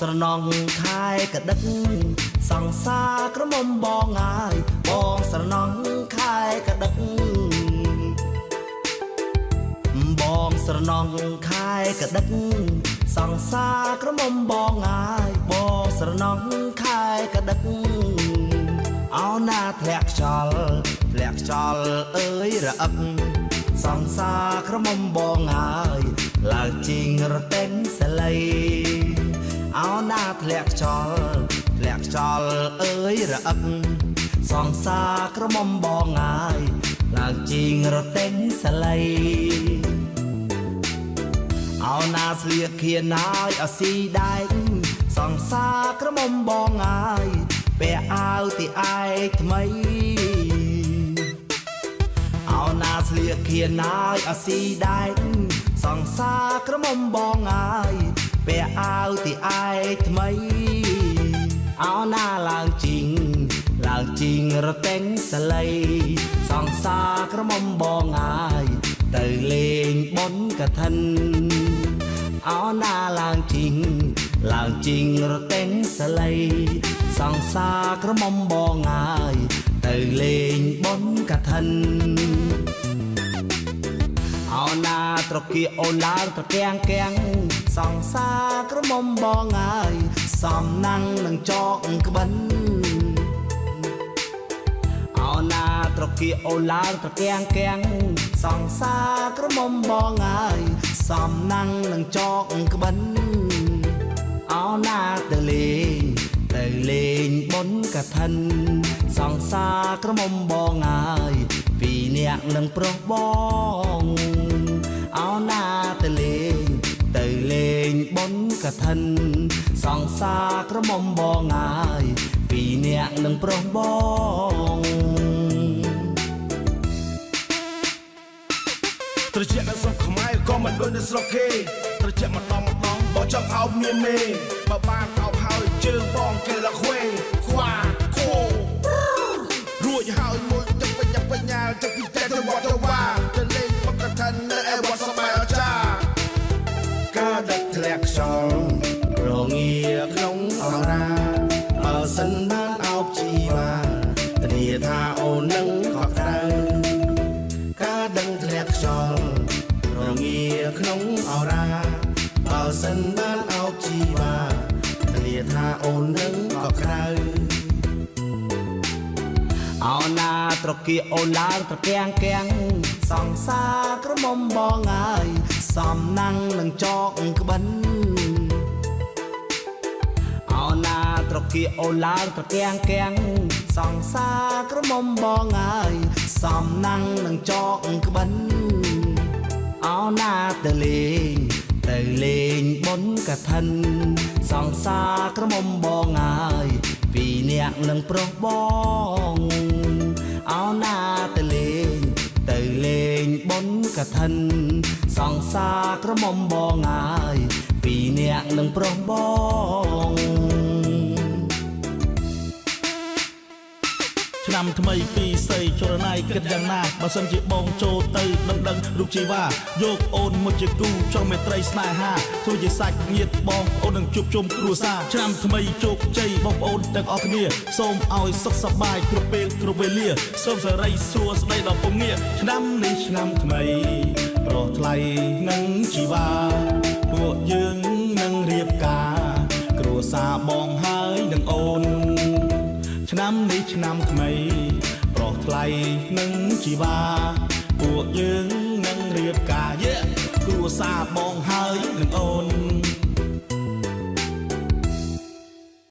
បងស្រណងខែកដឹកសង្សារក្រមុំបងហើយបងស្រណងខែកដឹកបងស្រណងខែកដឹកសង្សារក្រមុំបងហើយបងស្រណងខែកដឹកអោណាធ្លាក់ខ្យល់ធ្លាក់ខ្យល់អើយរអឹកសង្សារក្រមុំបងហើយឡើងជីងរទេញសលៃ អោណាធ្លាក់ខ្យល់ធ្លាក់ខ្យល់អើយរអឹកសង្សារក្រមុំបងហើយឡើងជីងរទេញសលៃអោណាស្លៀកខៀនហើយអស៊ីដែកសង្សារក្រមុំបងហើយពាក់អាវទីឯកថ្មីអោណាស្លៀកខៀនហើយអស៊ីដែកសង្សារក្រមុំបងហើយ ពាក់អាវទីឯកថ្មីអោណាឡើងជីងឡើងជីងរទេញសលៃសង្សារក្រមុំបងហើយទៅលេងបុណ្យកឋិនអោណាឡើងជីងឡើងជីងរទេញសលៃសង្សារក្រមុំបងហើយទៅលេងបុណ្យកឋិន អោណាត្រគៀអូនឡើងត្រកៀងកៀងសង្សារក្រមុំបងហើយសំណាំងនឹងចកក្បិនអោណាត្រគៀអូនឡើងត្រកៀងកៀងសង្សារក្រមុំបងហើយសំណាំងនឹងចកក្បិនអោណាទៅលេងទៅលេងបុណ្យកឋិន សង្សារក្រមុំបងហើយពីរនាក់នឹងប្រុសបង បុណ្យកឋិន សង្សារក្រមុំបងហើយពីរនាក់នឹងប្រុសបងត្រជាក់នៅស្រុកខ្មែរក៏មិនដូចនៅស្រុកគេត្រជាក់ម្ដងម្ដងបើចង់អោបមានមេបើបានអោបហើយជើងបងគេលខ្វេខ្វាខូរួចហើយមួយទឹកបញ្ញាបញ្ញាទឹកពីតែទៅវត្តទៅវ៉ាទៅ អូននឹងកក់ក្ដៅអោណាត្រគៀអូនឡើងត្រកៀងកៀងសង្សារក្រមុំបងហើយសំណាំងនឹងចកក្បិនអោណាត្រគៀអូនឡើងត្រកៀងកៀងសង្សារក្រមុំបងហើយសំណាំងនឹងចកក្បិនអោណាទៅលេង ទៅលេងបុណ្យកឋិន សង្សារក្រមុំបងហើយពីរនាក់នឹងប្រុសបងអោណាទៅលេង ទៅលេងបុណ្យកឋិន សង្សារក្រមុំបងហើយពីរនាក់នឹងប្រុសបង ឆ្នាំថ្មីពីសីចរណៃគិតយ៉ាងណាបើសិនជាបងចូលទៅដឹងដឹងរូបជីវ៉ាយកអូនមកជាគូចង់មេត្រីស្នេហាធ្វើជាសាច់ញាតិបងអូននឹងជួបជុំគ្រួសារឆ្នាំថ្មីជោគជ័យបងប្អូនទាំងអស់គ្នាសូមឲ្យសុខសប្បាយគ្រប់ពេលគ្រប់វេលាសូមសេរីសួស្តីដល់ពងងារឆ្នាំនេះឆ្នាំថ្មីប្រោះថ្លៃនឹងជីវ៉ាពួកយើង នាំនេះឆ្នាំថ្មី ប្រុសថ្លៃនឹងជីវ៉ា